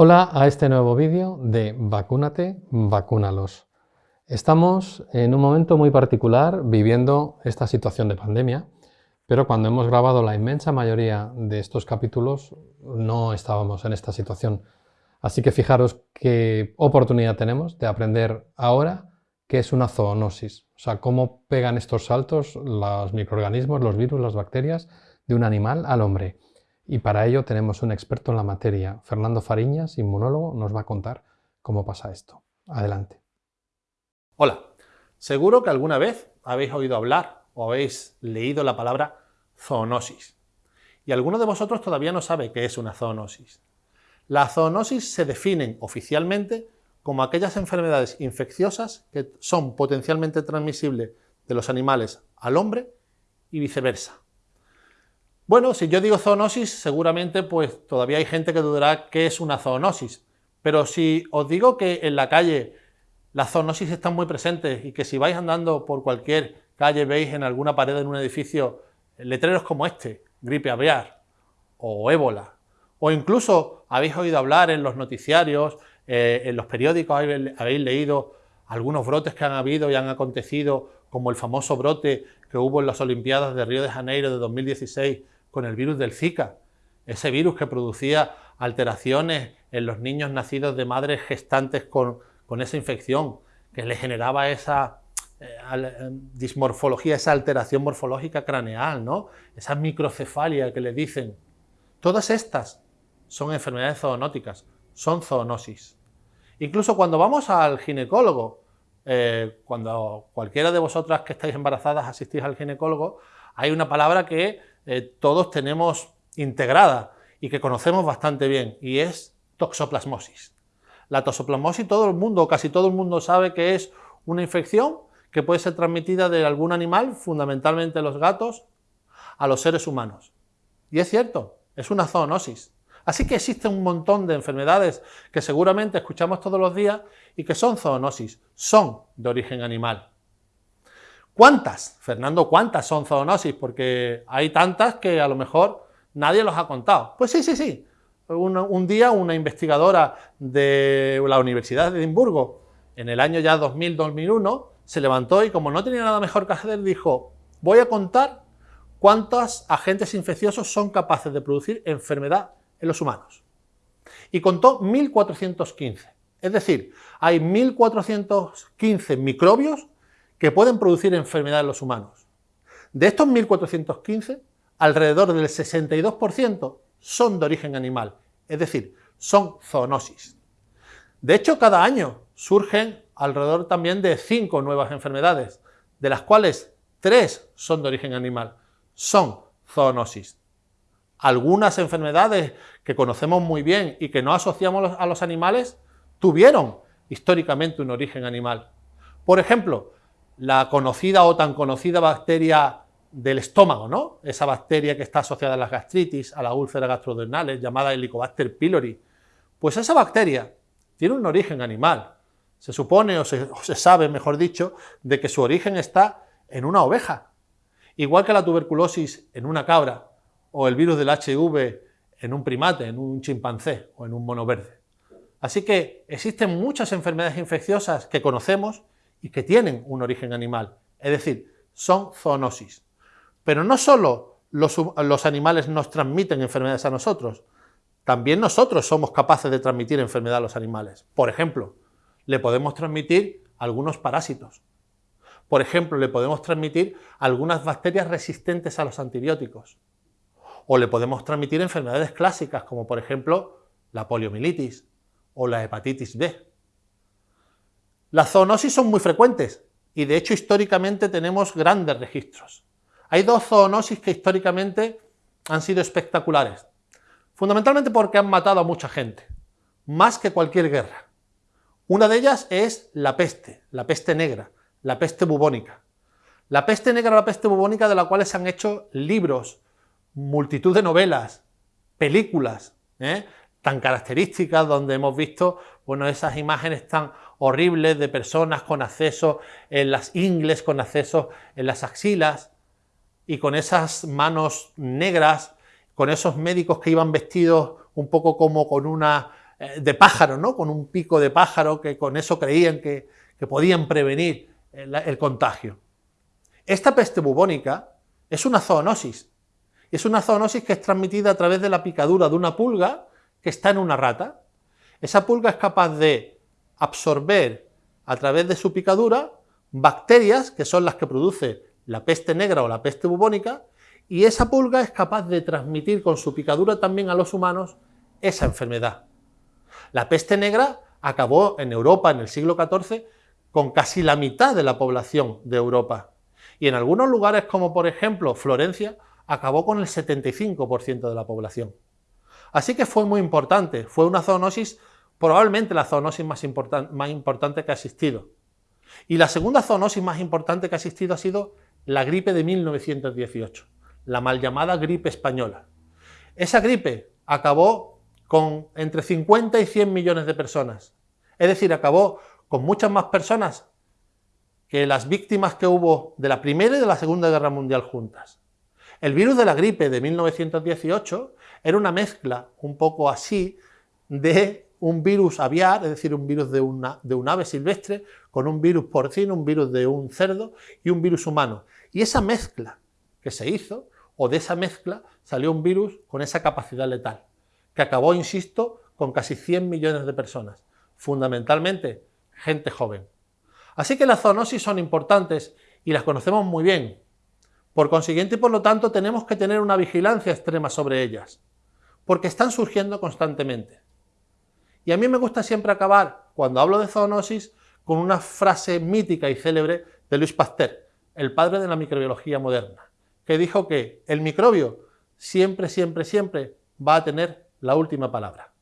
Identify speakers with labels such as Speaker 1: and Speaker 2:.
Speaker 1: Hola a este nuevo vídeo de Vacúnate, vacúnalos. Estamos en un momento muy particular viviendo esta situación de pandemia, pero cuando hemos grabado la inmensa mayoría de estos capítulos no estábamos en esta situación. Así que fijaros qué oportunidad tenemos de aprender ahora qué es una zoonosis, o sea, cómo pegan estos saltos los microorganismos, los virus, las bacterias de un animal al hombre. Y para ello tenemos un experto en la materia, Fernando Fariñas, inmunólogo, nos va a contar cómo pasa esto. Adelante.
Speaker 2: Hola, seguro que alguna vez habéis oído hablar o habéis leído la palabra zoonosis. Y alguno de vosotros todavía no sabe qué es una zoonosis. Las zoonosis se definen oficialmente como aquellas enfermedades infecciosas que son potencialmente transmisibles de los animales al hombre y viceversa. Bueno, si yo digo zoonosis, seguramente pues todavía hay gente que dudará qué es una zoonosis. Pero si os digo que en la calle las zoonosis están muy presentes y que si vais andando por cualquier calle veis en alguna pared en un edificio letreros como este, gripe aviar o ébola, o incluso habéis oído hablar en los noticiarios, eh, en los periódicos habéis leído algunos brotes que han habido y han acontecido, como el famoso brote que hubo en las Olimpiadas de Río de Janeiro de 2016 con el virus del Zika, ese virus que producía alteraciones en los niños nacidos de madres gestantes con, esa infección, que le generaba esa eh, eh, dismorfología, esa alteración morfológica craneal, ¿no? esa microcefalia que le dicen. Todas estas son enfermedades zoonóticas, son zoonosis. Incluso cuando vamos al ginecólogo, eh, cuando cualquiera de vosotras que estáis embarazadas asistís al ginecólogo, hay una palabra que eh, todos tenemos integrada y que conocemos bastante bien, y es toxoplasmosis. La toxoplasmosis todo el mundo, casi todo el mundo sabe que es una infección que puede ser transmitida de algún animal, fundamentalmente los gatos, a los seres humanos. Y es cierto, es una zoonosis. Así que existe un montón de enfermedades que seguramente escuchamos todos los días y que son zoonosis, son de origen animal. ¿Cuántas? Fernando, ¿cuántas son zoonosis? Porque hay tantas que a lo mejor nadie los ha contado. Pues sí, sí, sí. Un, día una investigadora de la Universidad de Edimburgo, en el año ya 2000-2001, se levantó y como no tenía nada mejor que hacer, dijo, voy a contar cuántos agentes infecciosos son capaces de producir enfermedad en los humanos. Y contó 1415. Es decir, hay 1415 microbios que pueden producir enfermedad en los humanos. De estos 1.415, alrededor del 62% son de origen animal, es decir, son zoonosis. De hecho, cada año surgen alrededor también de 5 nuevas enfermedades, de las cuales 3 son de origen animal, son zoonosis. Algunas enfermedades que conocemos muy bien y que no asociamos a los animales tuvieron históricamente un origen animal. Por ejemplo, la conocida o tan conocida bacteria del estómago, ¿no? Esa bacteria que está asociada a las gastritis, a las úlceras gastrodenales, llamada Helicobacter pylori. Pues esa bacteria tiene un origen animal. Se supone, o se, se sabe, mejor dicho, de que su origen está en una oveja. Igual que la tuberculosis en una cabra, o el virus del HIV en un primate, en un chimpancé o en un mono verde. Así que existen muchas enfermedades infecciosas que conocemos y que tienen un origen animal, es decir, son zoonosis. Pero no solo los, animales nos transmiten enfermedades a nosotros, también nosotros somos capaces de transmitir enfermedad a los animales. Por ejemplo, le podemos transmitir algunos parásitos. Por ejemplo, le podemos transmitir algunas bacterias resistentes a los antibióticos. O le podemos transmitir enfermedades clásicas, como por ejemplo la poliomielitis o la hepatitis B. Las zoonosis son muy frecuentes y de hecho históricamente tenemos grandes registros. Hay dos zoonosis que históricamente han sido espectaculares, fundamentalmente porque han matado a mucha gente, más que cualquier guerra. Una de ellas es la peste, la peste negra, la peste bubónica. La peste negra o la peste bubónica de la cual se han hecho libros, multitud de novelas, películas, ¿eh? tan características donde hemos visto bueno, esas imágenes tan horribles de personas con acceso en las ingles, con acceso en las axilas y con esas manos negras, con esos médicos que iban vestidos un poco como con una eh, de pájaro, ¿no? con un pico de pájaro que con eso creían que, podían prevenir el, contagio. Esta peste bubónica es una zoonosis. Es una zoonosis que es transmitida a través de la picadura de una pulga que está en una rata. Esa pulga es capaz de absorber a través de su picadura bacterias, que son las que produce la peste negra o la peste bubónica, y esa pulga es capaz de transmitir con su picadura también a los humanos esa enfermedad. La peste negra acabó en Europa en el siglo XIV con casi la mitad de la población de Europa. Y en algunos lugares como por ejemplo Florencia, acabó con el 75% de la población. Así que fue muy importante, fue una zoonosis, probablemente la zoonosis más, importante que ha existido. Y la segunda zoonosis más importante que ha existido ha sido la gripe de 1918, la mal llamada gripe española. Esa gripe acabó con entre 50 y 100 millones de personas. Es decir, acabó con muchas más personas que las víctimas que hubo de la Primera y de la Segunda Guerra Mundial juntas. El virus de la gripe de 1918 era una mezcla un poco así de un virus aviar, es decir, un virus de, una, de un ave silvestre, con un virus porcino, un virus de un cerdo y un virus humano. Y esa mezcla que se hizo, o de esa mezcla, salió un virus con esa capacidad letal, que acabó, insisto, con casi 100 millones de personas, fundamentalmente gente joven. Así que las zoonosis son importantes y las conocemos muy bien. Por consiguiente y por lo tanto tenemos que tener una vigilancia extrema sobre ellas, porque están surgiendo constantemente. Y a mí me gusta siempre acabar, cuando hablo de zoonosis, con una frase mítica y célebre de Luis Pasteur, el padre de la microbiología moderna, que dijo que el microbio siempre, siempre, siempre va a tener la última palabra.